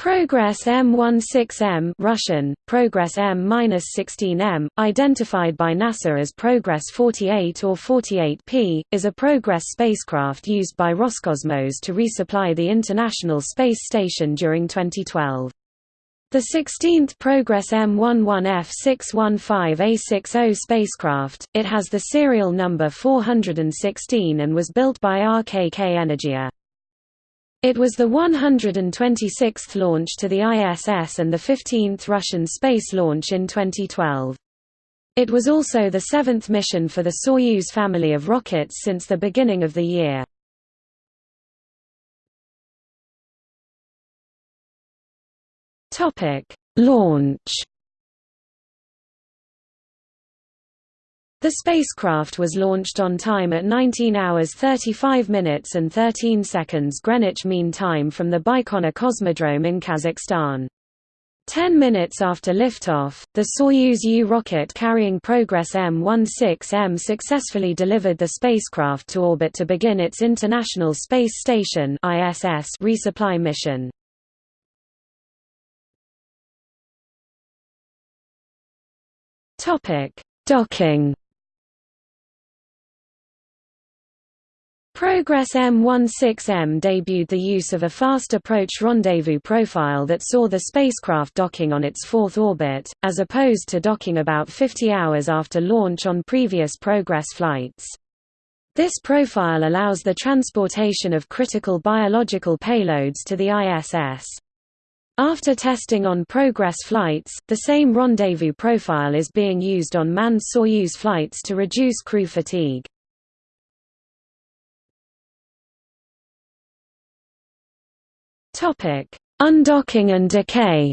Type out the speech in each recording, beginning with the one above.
Progress M16M Russian, Progress M-16M, identified by NASA as Progress 48 or 48P, is a Progress spacecraft used by Roscosmos to resupply the International Space Station during 2012. The 16th Progress M11F615A60 spacecraft, it has the serial number 416 and was built by RKK Energia. It was the 126th launch to the ISS and the 15th Russian space launch in 2012. It was also the seventh mission for the Soyuz family of rockets since the beginning of the year. Launch The spacecraft was launched on time at 19 hours 35 minutes and 13 seconds Greenwich Mean Time from the Baikonur Cosmodrome in Kazakhstan. Ten minutes after liftoff, the Soyuz U rocket carrying Progress M16M successfully delivered the spacecraft to orbit to begin its International Space Station ISS resupply mission. Docking Progress M16M debuted the use of a fast approach rendezvous profile that saw the spacecraft docking on its fourth orbit, as opposed to docking about 50 hours after launch on previous Progress flights. This profile allows the transportation of critical biological payloads to the ISS. After testing on Progress flights, the same rendezvous profile is being used on manned Soyuz flights to reduce crew fatigue. Topic: Undocking and decay.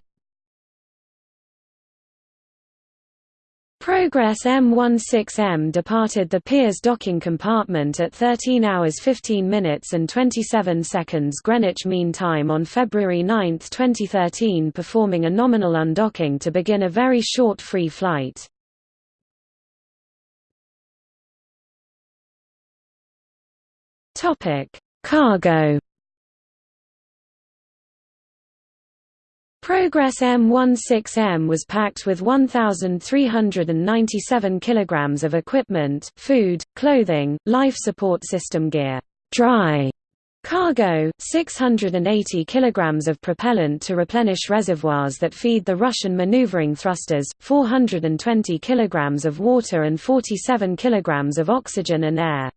Progress M16M departed the Pirs docking compartment at 13 hours 15 minutes and 27 seconds Greenwich Mean Time on February 9, 2013 performing a nominal undocking to begin a very short free flight. Cargo Progress M16M was packed with 1,397 kilograms of equipment, food, clothing, life support system gear, dry cargo, 680 kilograms of propellant to replenish reservoirs that feed the Russian maneuvering thrusters, 420 kilograms of water and 47 kilograms of oxygen and air.